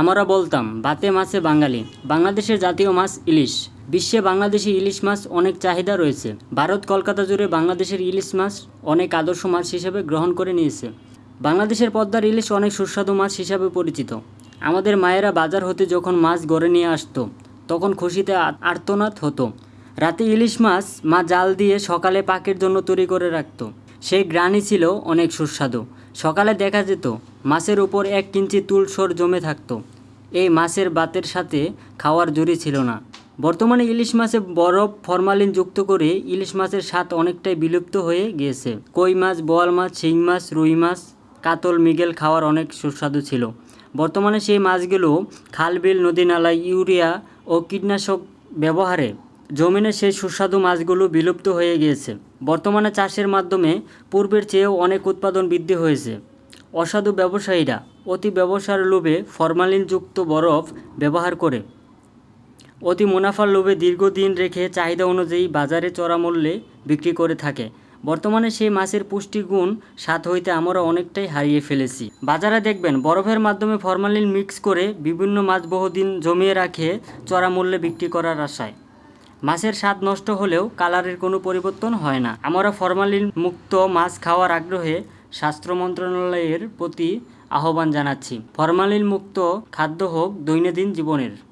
আমরা বলতাম, বাতে মাছে বাঙালি। বাংলাদেশের জাতীয় মাছ ইলিশ। বিশ্বে বাংলাদেশি ইলিশ মাছ অনেক চাহিদা রয়েছে। ভারত কলকাতা জুড়ে বাংলাদেশের ইলিশ মাছ অনেক আদর্শ মাছ হিসেবে গ্রহণ করে নিয়েছে। বাংলাদেশের পদ্মার ইলিশ অনেক সুস্বাদু মাছ হিসাবে পরিচিত। আমাদের মায়েরা বাজার হতে যখন মাছ গড়ে নিয়ে আসতো, তখন খুশিতে আর্তনাদ হতো। রাতে ইলিশ মাছ মা জাল দিয়ে সকালে পাকের জন্য তৈরি করে রাখত। সেই গ্রানই ছিল অনেক সুস্বাদু। সকালে দেখা যেত, মাছের উপর এক কিঞ্চি তুলসর জমে থাকতো। এই মাছের বাতের সাথে খাওয়ার জুড়ি ছিল না। বর্তমানে ইলিশ মাছে বরফ, ফরমালিন যুক্ত করে ইলিশ মাছের স্বাদ অনেকটাই বিলুপ্ত হয়ে গিয়েছে। কই মাছ, বোয়াল মাছ, শিং মাছ, রুই মাছ, কাতল, মৃগেল খাওয়ার অনেক সুস্বাদু ছিল। বর্তমানে সেই মাছগুলো খাল, বিল, নদী নালায় ইউরিয়া ও কীটনাশক ব্যবহারে জমিনে সেই সুস্বাদু মাছগুলো বিলুপ্ত হয়ে গিয়েছে। বর্তমানে চাষের মাধ্যমে পূর্বের চেয়েও অনেক উৎপাদন বৃদ্ধি হয়েছে। অসাধু ব্যবসায়ীরা অতি ব্যবসার লোভে ফরমালিনযুক্ত বরফ ব্যবহার করে। অতি মুনাফার লোভে দীর্ঘদিন রেখে চাহিদা অনুযায়ী বাজারে চড়া মূল্যে বিক্রি করে থাকে। বর্তমানে সেই মাছের পুষ্টিগুণ স্বাদ হইতে আমরা অনেকটাই হারিয়ে ফেলেছি। বাজারে দেখবেন, বরফের মাধ্যমে ফরমালিন মিক্স করে বিভিন্ন মাছ বহুদিন জমিয়ে রাখে চড়া মূল্যে বিক্রি করার আশায়। মাছের স্বাদ নষ্ট হলেও কালারের কোনো পরিবর্তন হয় না। আমরা ফরমালিন মুক্ত মাছ খাওয়ার আগ্রহে স্বাস্থ্য মন্ত্রণালয়ের প্রতি আহ্বান জানাচ্ছি। ফরমালিন মুক্ত খাদ্য হোক দৈনন্দিন জীবনের।